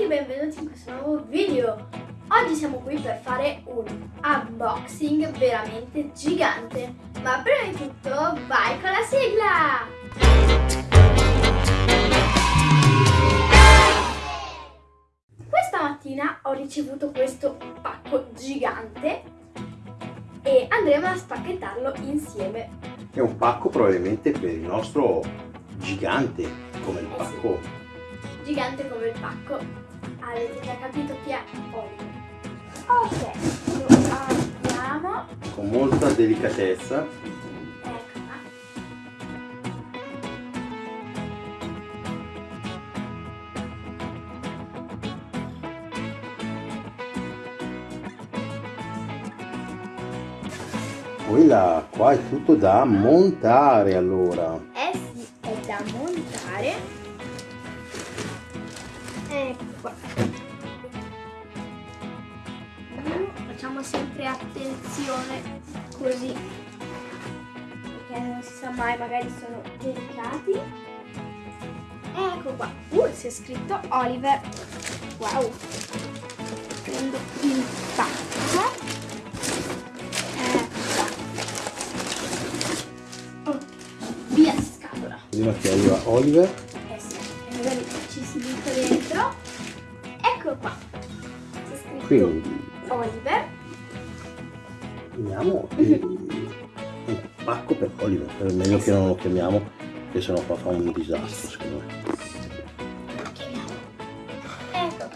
tutti e benvenuti in questo nuovo video. Oggi siamo qui per fare un unboxing veramente gigante. Ma prima di tutto vai con la sigla! Questa mattina ho ricevuto questo pacco gigante e andremo a spacchettarlo insieme. È un pacco probabilmente per il nostro gigante, come il Eh sì. Gigante come il pacco. Avete già capito chi è Oliver. Ok, lo apriamo. con molta delicatezza. Eccola. Poi là, qua è tutto da montare allora. Eh sì, è da montare. Ecco qua. Facciamo sempre attenzione così. Perché non si sa mai, magari sono delicati. Ecco qua. Uh, c'è scritto Oliver. Wow. Prendo il pacco. Ecco qua. Oh, via scatola. Prima che arriva Oliver, quindi Oliver. chiamiamo un pacco per Oliver. È meglio che non lo chiamiamo, che sennò qua fa un disastro secondo me. Ecco.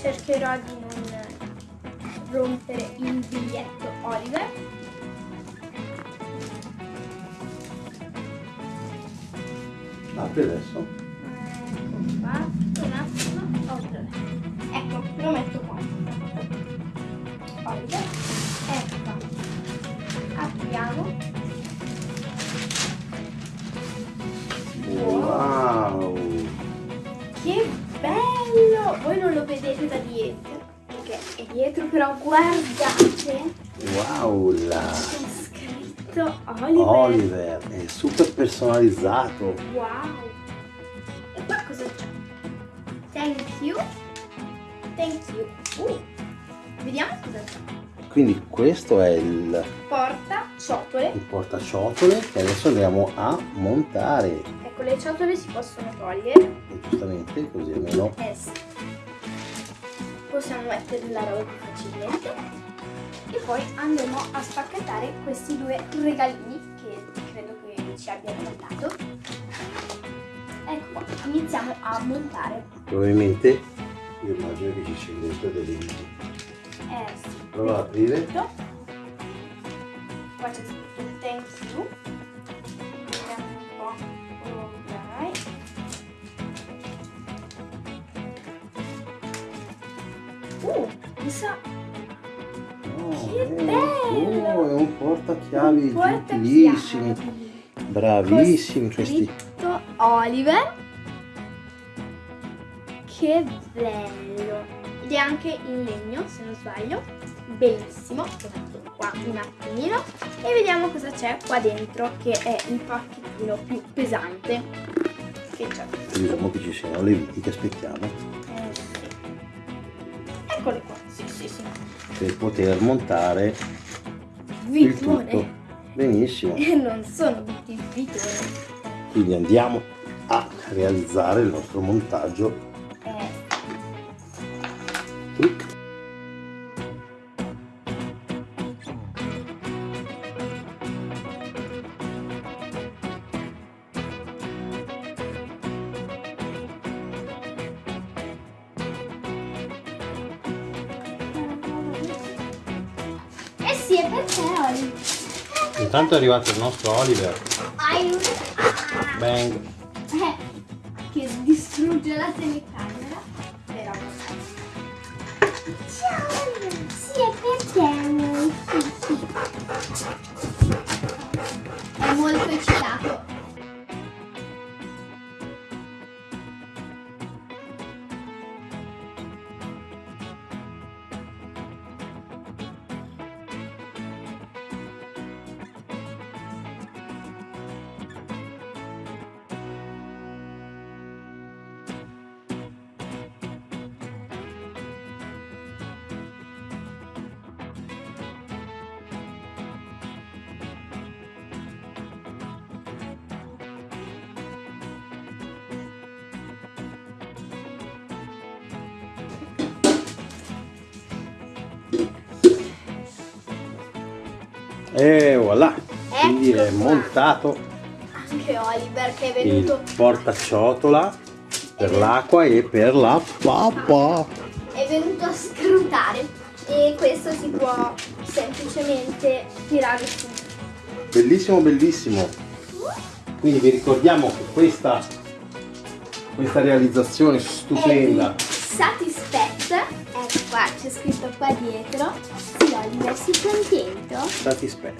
Cercherò di non rompere il biglietto Oliver. Apri adesso. Un attimo. Ecco, lo metto qua. Oliver, ecco. Apriamo. Wow! Che bello! Voi non lo vedete da dietro, perché è dietro, però guardate, Wow! là. Scritto Oliver. Oliver è super personalizzato. Wow! E qua cosa c'è? Thank you. Thank you. Uh, vediamo cosa c'è. Quindi questo è il Porta ciotole. il portaciotole che adesso andiamo a montare Ecco, le ciotole si possono togliere. e giustamente così almeno sì. Possiamo mettere la roba più facilmente. E poi andremo a spacchettare questi due regalini che credo che ci abbiano mandato. Ecco qua, iniziamo a montare. probabilmente io immagino che ci sia dentro delle viti Eh sì. prova ad aprire Tutto. Qua c'è scritto Uh, mi sa Oh, Che è- bello! oh, è un portachiavi un utilissimi bravissimi questi Oliver. Che bello! Ed è anche in legno, se non sbaglio. Bellissimo. Lo qua un attimino. E vediamo cosa c'è qua dentro, che è il pacchettino più pesante. Che c'è? diciamo che ci siano le viti che aspettiamo. Eccole qua. Sì, sì, sì. per poter montare il Vitone. tutto benissimo E non sono tutti vitone. quindi andiamo a realizzare il nostro montaggio Eh, sì, è per te, Oli. intanto è arrivato il nostro Oliver Aiuto. bang Eh, che distrugge la telecamera. Però. Ciao, Oliver. Sì, è per te, amore. Sì, sì. È molto eccitato. E voilà! Quindi è Ecco montato Anche Oliver che è il venuto, portaciotola per l'acqua e per la pappa. è venuto a scrutare e questo si può semplicemente tirare su. Bellissimo, bellissimo. Quindi vi ricordiamo che questa, questa realizzazione stupenda È ecco qua, c'è scritto qua dietro. Sì, Oliver, sei contento? Satispet,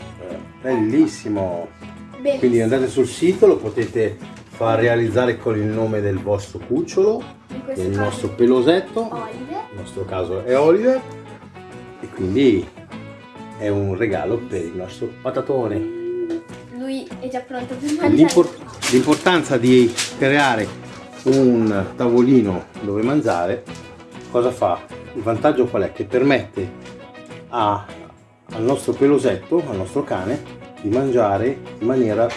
bellissimo. Bellissimo. Quindi andate sul sito, lo potete far realizzare con il nome del vostro cucciolo, del nostro pelosetto, Oliver. nel nostro caso è Oliver, e quindi è un regalo per il nostro patatone. Lui è già pronto per mangiare. L'impor- L'importanza di creare un tavolino dove mangiare, cosa fa? Il vantaggio qual è? Che permette a- al nostro pelosetto, al nostro cane, di mangiare in maniera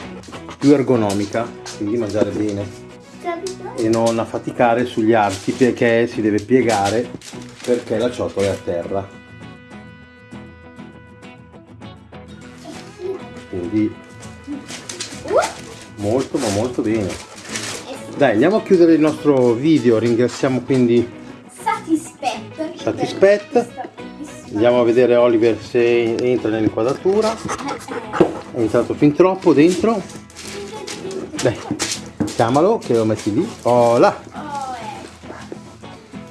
più ergonomica, quindi mangiare bene e non affaticare sugli arti perché si deve piegare perché la ciotola è a terra. Quindi molto ma molto bene. Dai, andiamo a chiudere il nostro video, ringraziamo quindi, Bellissima- andiamo a vedere Oliver se entra nell'inquadratura, è entrato fin troppo dentro, eh. dai, chiamalo che lo metti lì, oh là.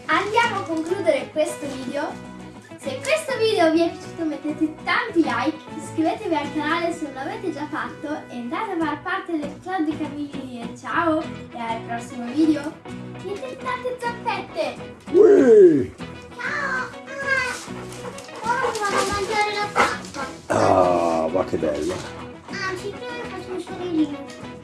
Andiamo a concludere questo video. Se questo video vi è piaciuto mettete tanti like, iscrivetevi al canale se non l'avete già fatto e andate a far parte del club di Camilli e ciao e al prossimo video. Siete tante zampette! Ui! Che bello, Anzi, prima faccio un sorellino. Ciao!